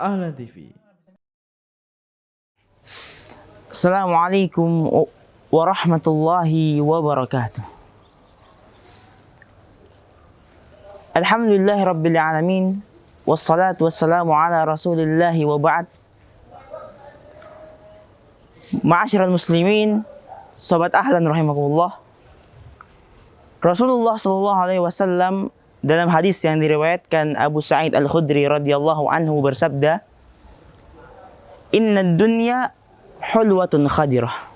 Ahlan TV. Assalamualaikum warahmatullahi wabarakatuh. Alhamdulillahi rabbil alamin wassalatu wassalamu ala rasulillahi wa ba'd. Ma'asyiral muslimin, sobat ahlan rahimakumullah. Rasulullah sallallahu alaihi wasallam dalam hadis yang diriwayatkan Abu Sa'id Al-Khudri radhiyallahu anhu bersabda, "Inna dunya hulwatun khadirah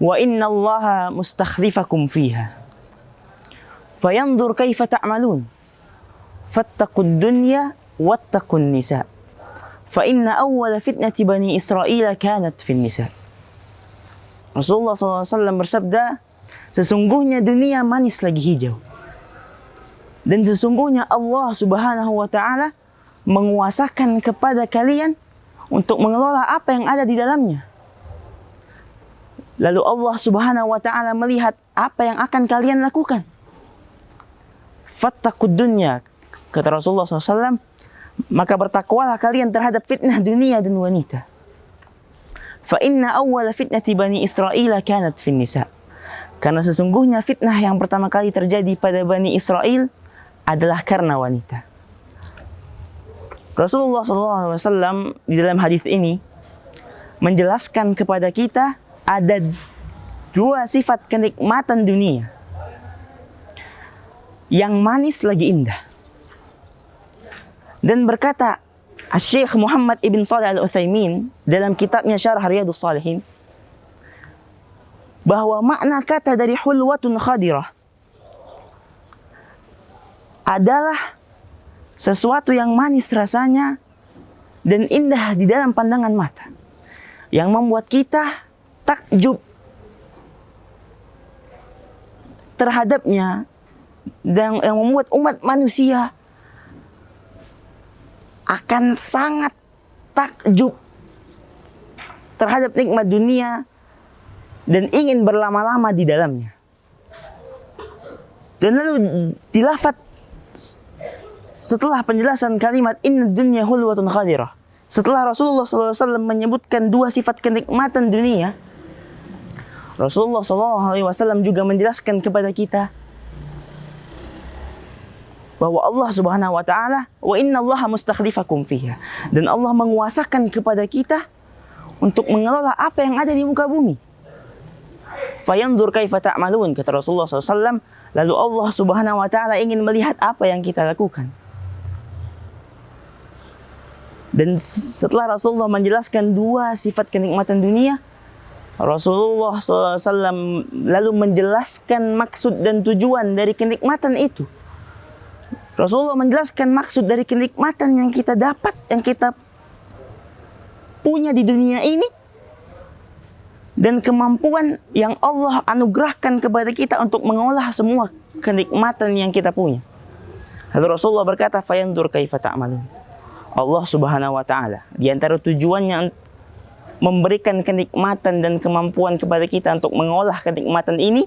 wa inna Allah mustakhlifakum fiha." Fayanzur kaifa ta'malun. Fattaqud dunya wattaqun nisa. Fa inna awwala fitnati bani Israel kanat fin nisa. Rasulullah SAW bersabda, sesungguhnya dunia manis lagi hijau. Dan sesungguhnya Allah Subhanahu wa taala menguasakan kepada kalian untuk mengelola apa yang ada di dalamnya. Lalu Allah Subhanahu wa taala melihat apa yang akan kalian lakukan. Fattakud dunya, kata Rasulullah SAW, maka bertakwalah kalian terhadap fitnah dunia dan wanita. Fa inna awwala fitnati bani Israel kanat fin nisa. Karena sesungguhnya fitnah yang pertama kali terjadi pada Bani Israel adalah karena wanita. Rasulullah SAW di dalam hadis ini menjelaskan kepada kita ada dua sifat kenikmatan dunia yang manis lagi indah. Dan berkata Syekh Muhammad Ibn Salih Al-Uthaymin dalam kitabnya Syarah Riyadus Salihin bahwa makna kata dari hulwatun khadirah adalah sesuatu yang manis rasanya dan indah di dalam pandangan mata yang membuat kita takjub terhadapnya dan yang membuat umat manusia akan sangat takjub terhadap nikmat dunia dan ingin berlama-lama di dalamnya. Dan lalu dilafat setelah penjelasan kalimat inna dunya hulwatun khadirah. Setelah Rasulullah SAW menyebutkan dua sifat kenikmatan dunia, Rasulullah SAW juga menjelaskan kepada kita bahwa Allah Subhanahu wa taala wa inna Allah mustakhlifakum fiha dan Allah menguasakan kepada kita untuk mengelola apa yang ada di muka bumi. Fayanzur kaifa ta'malun kata Rasulullah SAW lalu Allah Subhanahu wa taala ingin melihat apa yang kita lakukan. Dan setelah Rasulullah menjelaskan dua sifat kenikmatan dunia, Rasulullah SAW lalu menjelaskan maksud dan tujuan dari kenikmatan itu. Rasulullah menjelaskan maksud dari kenikmatan yang kita dapat, yang kita punya di dunia ini, dan kemampuan yang Allah anugerahkan kepada kita untuk mengolah semua kenikmatan yang kita punya. Lalu Rasulullah berkata, "Fayandur kaifa ta'malun." Allah Subhanahu wa taala di antara tujuannya memberikan kenikmatan dan kemampuan kepada kita untuk mengolah kenikmatan ini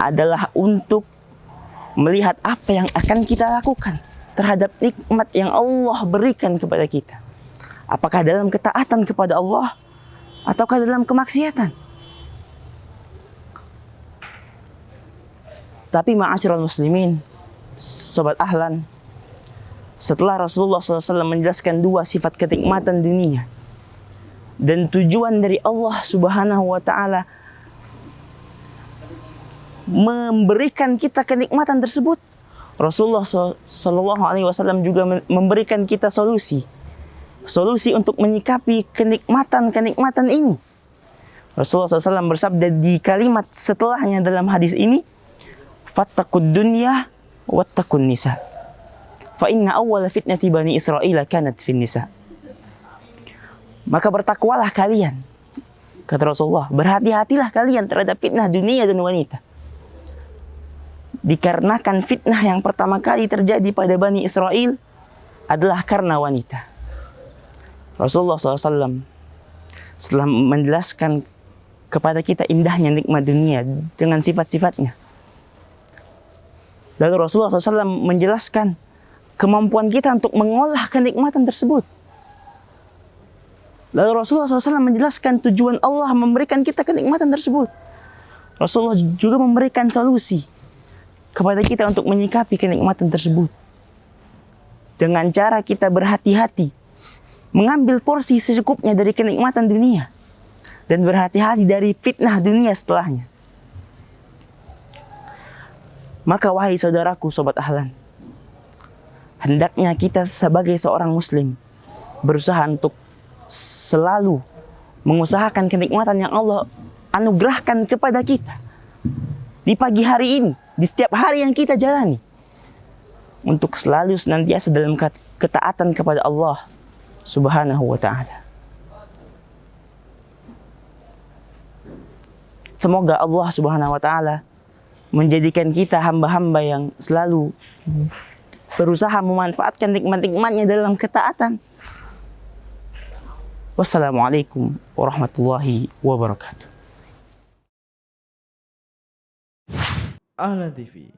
adalah untuk melihat apa yang akan kita lakukan terhadap nikmat yang Allah berikan kepada kita. Apakah dalam ketaatan kepada Allah ataukah dalam kemaksiatan? Tapi ma'asyiral muslimin, sobat ahlan, setelah Rasulullah SAW menjelaskan dua sifat kenikmatan dunia dan tujuan dari Allah Subhanahu wa taala memberikan kita kenikmatan tersebut, Rasulullah Wasallam juga memberikan kita solusi, solusi untuk menyikapi kenikmatan-kenikmatan ini. Rasulullah SAW bersabda di kalimat setelahnya dalam hadis ini, "Fattakud dunya wattakun nisa." Fa inna awwala fitnati bani Israel kanat fin nisa. Maka bertakwalah kalian, kata Rasulullah, berhati-hatilah kalian terhadap fitnah dunia dan wanita dikarenakan fitnah yang pertama kali terjadi pada Bani Israel adalah karena wanita. Rasulullah SAW setelah menjelaskan kepada kita indahnya nikmat dunia dengan sifat-sifatnya. Lalu Rasulullah SAW menjelaskan kemampuan kita untuk mengolah kenikmatan tersebut. Lalu Rasulullah SAW menjelaskan tujuan Allah memberikan kita kenikmatan tersebut. Rasulullah juga memberikan solusi kepada kita untuk menyikapi kenikmatan tersebut. Dengan cara kita berhati-hati, mengambil porsi secukupnya dari kenikmatan dunia, dan berhati-hati dari fitnah dunia setelahnya. Maka wahai saudaraku, sobat ahlan, hendaknya kita sebagai seorang muslim berusaha untuk selalu mengusahakan kenikmatan yang Allah anugerahkan kepada kita di pagi hari ini, di setiap hari yang kita jalani untuk selalu senantiasa dalam ketaatan kepada Allah Subhanahu wa taala. Semoga Allah Subhanahu wa taala menjadikan kita hamba-hamba yang selalu berusaha memanfaatkan nikmat-nikmatnya dalam ketaatan Wassalamualaikum warahmatullahi wabarakatuh. Ahlan TV